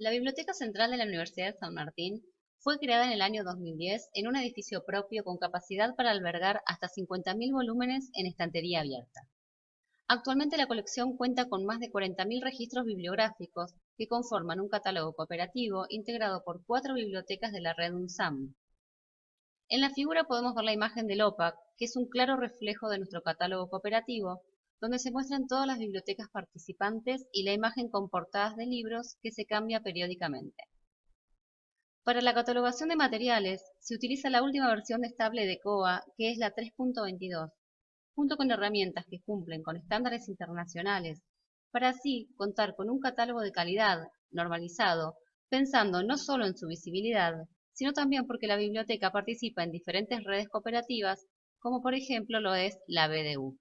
La Biblioteca Central de la Universidad de San Martín fue creada en el año 2010 en un edificio propio con capacidad para albergar hasta 50.000 volúmenes en estantería abierta. Actualmente la colección cuenta con más de 40.000 registros bibliográficos que conforman un catálogo cooperativo integrado por cuatro bibliotecas de la red UNSAM. En la figura podemos ver la imagen del OPAC, que es un claro reflejo de nuestro catálogo cooperativo, donde se muestran todas las bibliotecas participantes y la imagen con portadas de libros que se cambia periódicamente. Para la catalogación de materiales, se utiliza la última versión estable de COA, que es la 3.22, junto con herramientas que cumplen con estándares internacionales, para así contar con un catálogo de calidad, normalizado, pensando no solo en su visibilidad, sino también porque la biblioteca participa en diferentes redes cooperativas, como por ejemplo lo es la BDU.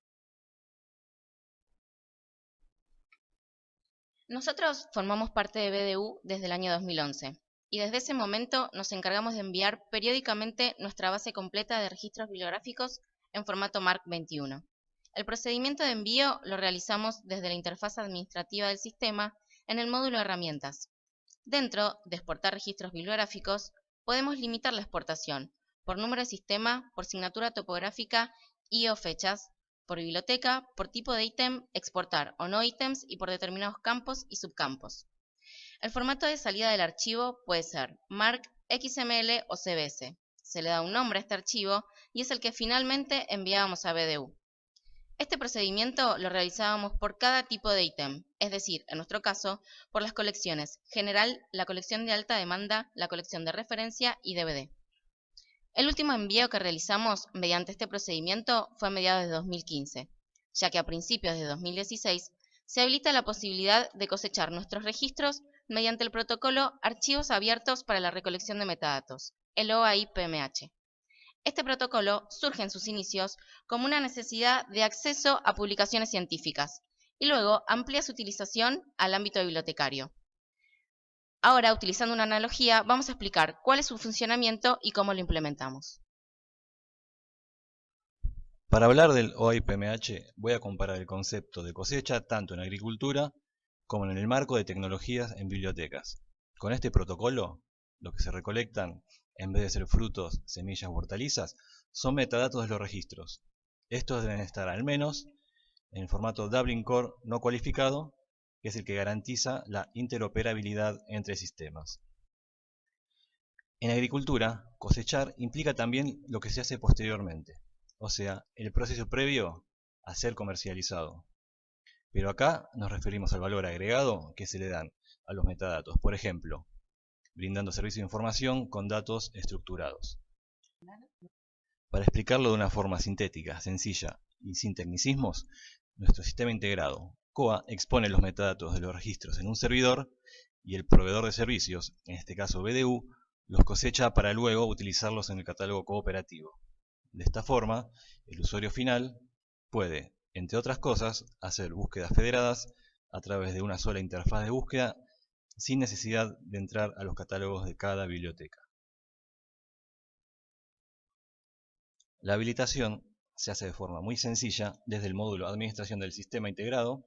Nosotros formamos parte de BDU desde el año 2011 y desde ese momento nos encargamos de enviar periódicamente nuestra base completa de registros bibliográficos en formato MARC 21. El procedimiento de envío lo realizamos desde la interfaz administrativa del sistema en el módulo Herramientas. Dentro de exportar registros bibliográficos, podemos limitar la exportación por número de sistema, por signatura topográfica y o fechas, por biblioteca, por tipo de ítem, exportar o no ítems y por determinados campos y subcampos. El formato de salida del archivo puede ser MARC, XML o CBS. Se le da un nombre a este archivo y es el que finalmente enviábamos a BDU. Este procedimiento lo realizábamos por cada tipo de ítem, es decir, en nuestro caso, por las colecciones general, la colección de alta demanda, la colección de referencia y DVD. El último envío que realizamos mediante este procedimiento fue a mediados de 2015, ya que a principios de 2016 se habilita la posibilidad de cosechar nuestros registros mediante el protocolo Archivos Abiertos para la Recolección de Metadatos, el OAI-PMH. Este protocolo surge en sus inicios como una necesidad de acceso a publicaciones científicas y luego amplía su utilización al ámbito bibliotecario. Ahora, utilizando una analogía, vamos a explicar cuál es su funcionamiento y cómo lo implementamos. Para hablar del OIPMH voy a comparar el concepto de cosecha tanto en agricultura como en el marco de tecnologías en bibliotecas. Con este protocolo, lo que se recolectan en vez de ser frutos, semillas o hortalizas, son metadatos de los registros. Estos deben estar al menos en el formato Dublin Core no cualificado, que es el que garantiza la interoperabilidad entre sistemas. En agricultura, cosechar implica también lo que se hace posteriormente, o sea, el proceso previo a ser comercializado. Pero acá nos referimos al valor agregado que se le dan a los metadatos. Por ejemplo, brindando servicio de información con datos estructurados. Para explicarlo de una forma sintética, sencilla y sin tecnicismos, nuestro sistema integrado, COA, expone los metadatos de los registros en un servidor y el proveedor de servicios, en este caso BDU, los cosecha para luego utilizarlos en el catálogo cooperativo. De esta forma, el usuario final puede, entre otras cosas, hacer búsquedas federadas a través de una sola interfaz de búsqueda sin necesidad de entrar a los catálogos de cada biblioteca. La habilitación se hace de forma muy sencilla desde el módulo Administración del Sistema Integrado,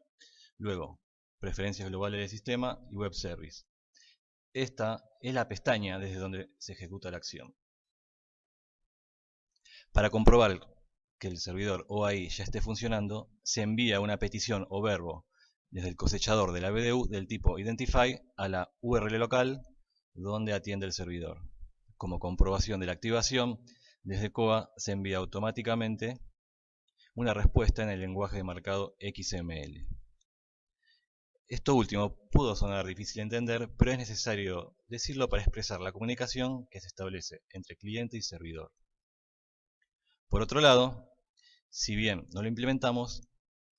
luego Preferencias Globales del Sistema y Web Service. Esta es la pestaña desde donde se ejecuta la acción. Para comprobar que el servidor OAI ya esté funcionando, se envía una petición o verbo desde el cosechador de la BDU del tipo Identify a la URL local donde atiende el servidor. Como comprobación de la activación, desde COA se envía automáticamente una respuesta en el lenguaje de marcado XML. Esto último pudo sonar difícil de entender, pero es necesario decirlo para expresar la comunicación que se establece entre cliente y servidor. Por otro lado, si bien no lo implementamos,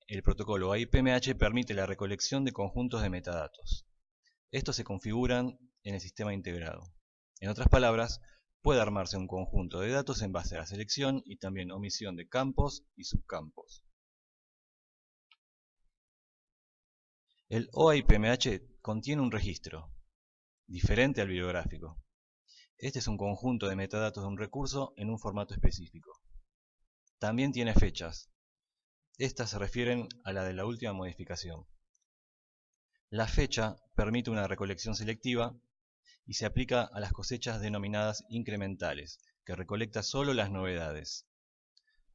el protocolo AIPMH permite la recolección de conjuntos de metadatos. Estos se configuran en el sistema integrado. En otras palabras, puede armarse un conjunto de datos en base a la selección y también omisión de campos y subcampos. El OIPMH contiene un registro, diferente al bibliográfico. Este es un conjunto de metadatos de un recurso en un formato específico. También tiene fechas, estas se refieren a la de la última modificación. La fecha permite una recolección selectiva y se aplica a las cosechas denominadas incrementales, que recolecta solo las novedades.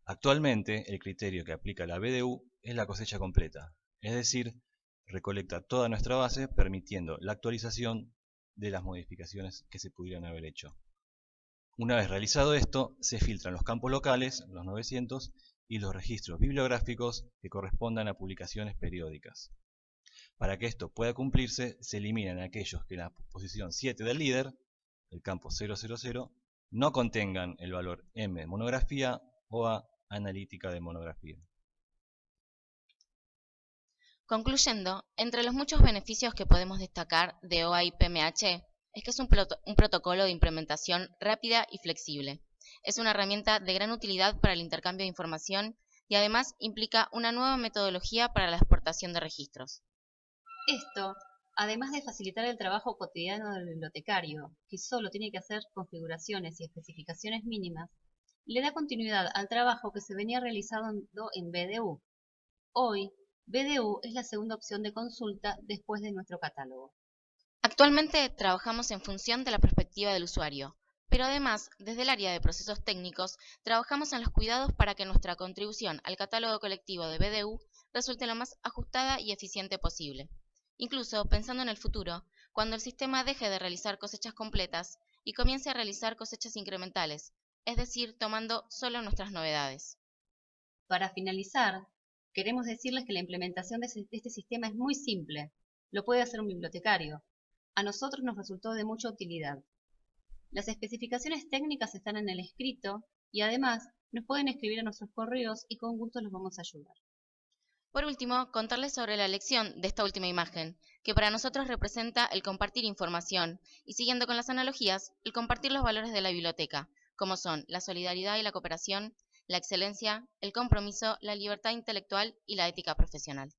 Actualmente, el criterio que aplica la BDU es la cosecha completa, es decir, recolecta toda nuestra base permitiendo la actualización de las modificaciones que se pudieran haber hecho. Una vez realizado esto, se filtran los campos locales, los 900, y los registros bibliográficos que correspondan a publicaciones periódicas. Para que esto pueda cumplirse, se eliminan aquellos que en la posición 7 del líder, el campo 000, no contengan el valor M de monografía o A analítica de monografía. Concluyendo, entre los muchos beneficios que podemos destacar de OAI-PMH es que es un, un, protocolo de implementación rápida y flexible. Es una herramienta de gran utilidad para el intercambio de información y además implica una nueva metodología para la exportación de registros. Esto, además de facilitar el trabajo cotidiano del bibliotecario, que solo tiene que hacer configuraciones y especificaciones mínimas, le da continuidad al trabajo que se venía realizando en BDU. Hoy, BDU es la segunda opción de consulta después de nuestro catálogo. Actualmente trabajamos en función de la perspectiva del usuario, pero además, desde el área de procesos técnicos, trabajamos en los cuidados para que nuestra contribución al catálogo colectivo de BDU resulte lo más ajustada y eficiente posible. Incluso pensando en el futuro, cuando el sistema deje de realizar cosechas completas y comience a realizar cosechas incrementales, es decir, tomando solo nuestras novedades. Para finalizar, Queremos decirles que la implementación de este sistema es muy simple. Lo puede hacer un bibliotecario. A nosotros nos resultó de mucha utilidad. Las especificaciones técnicas están en el escrito y además nos pueden escribir a nuestros correos y con gusto los vamos a ayudar. Por último, contarles sobre la elección de esta última imagen, que para nosotros representa el compartir información y siguiendo con las analogías, el compartir los valores de la biblioteca, como son la solidaridad y la cooperación, la excelencia, el compromiso, la libertad intelectual y la ética profesional.